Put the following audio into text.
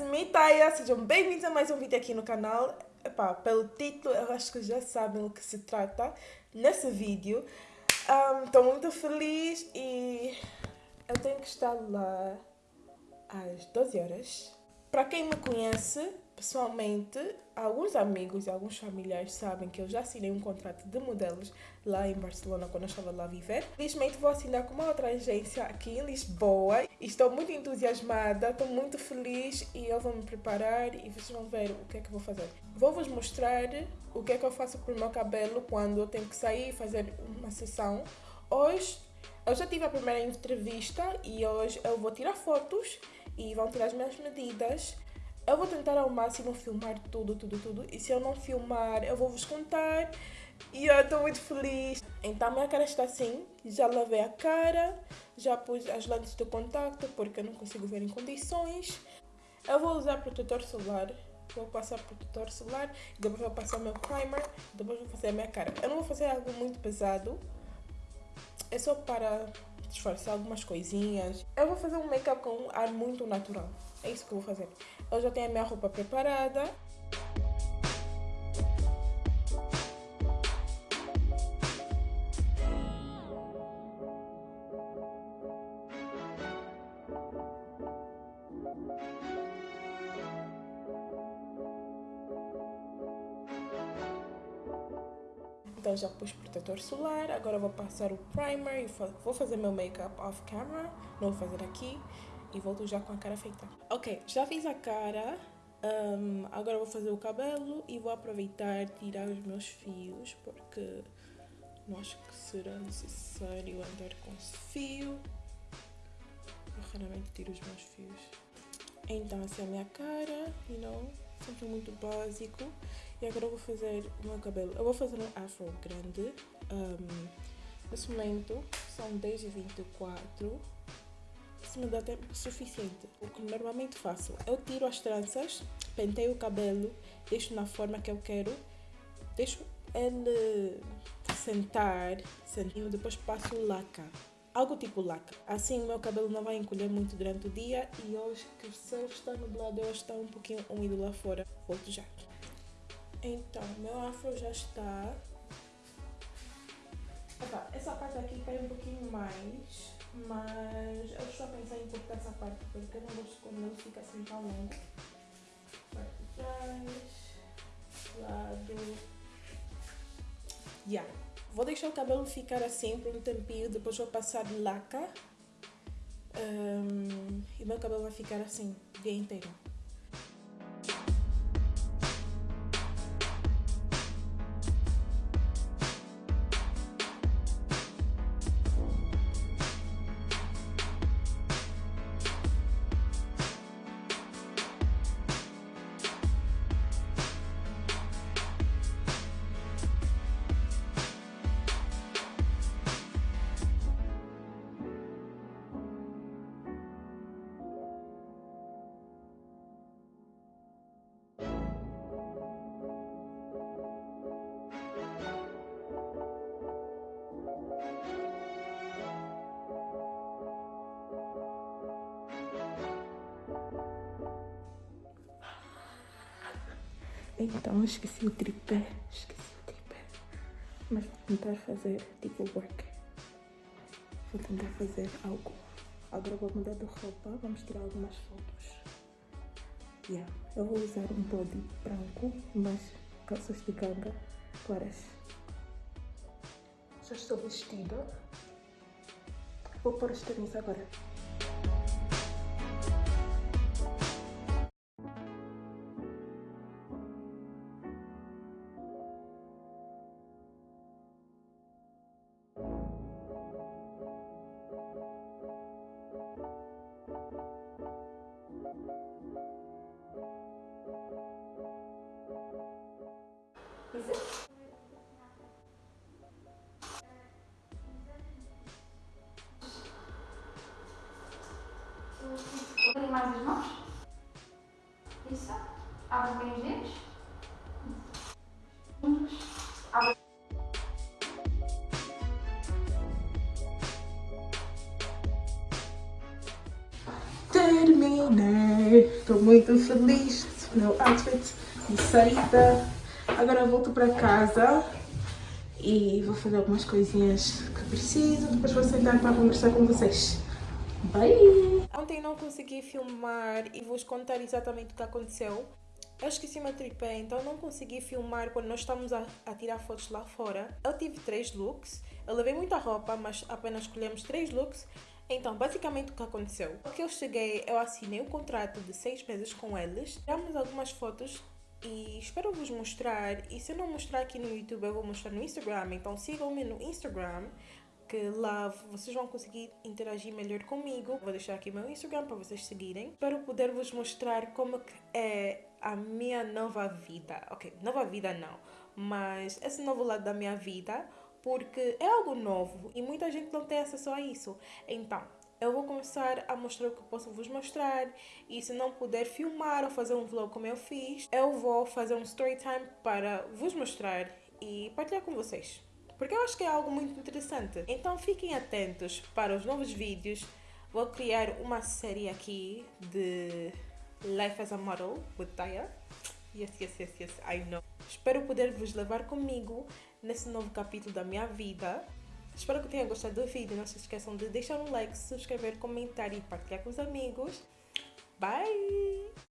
Mitaia, sejam bem-vindos a mais um vídeo aqui no canal. Epá, pelo título, eu acho que já sabem o que se trata nesse vídeo. Estou um, muito feliz e eu tenho que estar lá às 12 horas. Para quem me conhece, pessoalmente, alguns amigos e alguns familiares sabem que eu já assinei um contrato de modelos lá em Barcelona quando eu estava lá a viver. Felizmente vou assinar com uma outra agência aqui em Lisboa. Estou muito entusiasmada, estou muito feliz e eu vou me preparar e vocês vão ver o que é que eu vou fazer. Vou vos mostrar o que é que eu faço para o meu cabelo quando eu tenho que sair e fazer uma sessão. Hoje eu já tive a primeira entrevista e hoje eu vou tirar fotos e vão tirar as minhas medidas. Eu vou tentar ao máximo filmar tudo, tudo, tudo. E se eu não filmar, eu vou vos contar. E eu estou muito feliz. Então, minha cara está assim. Já lavei a cara. Já pus as lentes de contacto porque eu não consigo ver em condições. Eu vou usar protetor solar. Vou passar protetor solar. Depois vou passar meu primer. Depois vou fazer a minha cara. Eu não vou fazer algo muito pesado. É só para disfarçar algumas coisinhas. Eu vou fazer um make-up com um ar muito natural. É isso que eu vou fazer. Eu já tenho a minha roupa preparada. Então já pus protetor solar, agora vou passar o primer e vou fazer meu make-up off camera, não vou fazer aqui e volto já com a cara feita. Ok, já fiz a cara, um, agora vou fazer o cabelo e vou aproveitar tirar os meus fios porque não acho que será necessário andar com fio. Eu raramente tiro os meus fios. Então essa é a minha cara, you know, sempre muito básico. E agora eu vou fazer o meu cabelo. Eu vou fazer um afro grande. Um, nesse momento são 10h24 se me dá tempo suficiente. O que normalmente faço, eu tiro as tranças, penteio o cabelo, deixo na forma que eu quero, deixo ele sentar, sentinho, depois passo laca. Algo tipo laca. Assim o meu cabelo não vai encolher muito durante o dia e hoje que o céu está nublado, hoje está um pouquinho úmido lá fora. Volto já. Então, meu afro já está. Opa, essa parte aqui cai um pouquinho mais mas eu estou a pensar em cortar essa parte porque eu não gosto quando ele fica assim tão longo. Parte de trás, lado. Yeah. Vou deixar o cabelo ficar assim por um tempinho, depois vou passar laca. Um, e meu cabelo vai ficar assim o dia inteiro. Então esqueci o tripé, esqueci o tripé. Mas vou tentar fazer tipo work. Vou tentar fazer algo. Agora vou mudar de roupa, vamos tirar algumas fotos. Yeah. Eu vou usar um body branco, mas calças de ganga claras. Já estou vestida. Vou pôr os tênis agora. Põe mais as mãos. Isso. Abre bem os dedos. Abre. Terminei. Estou muito feliz meu outfit de saída. Agora volto para casa e vou fazer algumas coisinhas que preciso. Depois vou sentar para conversar com vocês. Bye! Ontem não consegui filmar e vou contar exatamente o que aconteceu. Eu esqueci meu tripé, então não consegui filmar quando nós estamos a, a, tirar fotos lá fora. Eu tive três looks, eu levei muita roupa, mas apenas escolhemos três looks. Então, basicamente o que aconteceu? O que eu cheguei, eu assinei um contrato de seis meses com eles. Tiramos algumas fotos e espero vos mostrar. E se eu não mostrar aqui no YouTube, eu vou mostrar no Instagram. Então sigam-me no Instagram, que lá vocês vão conseguir interagir melhor comigo. Vou deixar aqui meu Instagram para vocês seguirem. Espero poder vos mostrar como é a minha nova vida. Ok, nova vida não, mas esse novo lado da minha vida, porque é algo novo e muita gente não tem acesso a isso. Então, eu vou começar a mostrar o que posso vos mostrar e se não puder filmar ou fazer um vlog como eu fiz, eu vou fazer um story time para vos mostrar e partilhar com vocês. Porque eu acho que é algo muito interessante. Então fiquem atentos para os novos vídeos. Vou criar uma série aqui de Life as a Model with Taya. Yes, yes, yes, yes, I know. Espero poder vos levar comigo nesse novo capítulo da minha vida. Espero que tenham gostado do vídeo. Não se esqueçam de deixar um like, subscrever, comentar e partilhar com os amigos. Bye!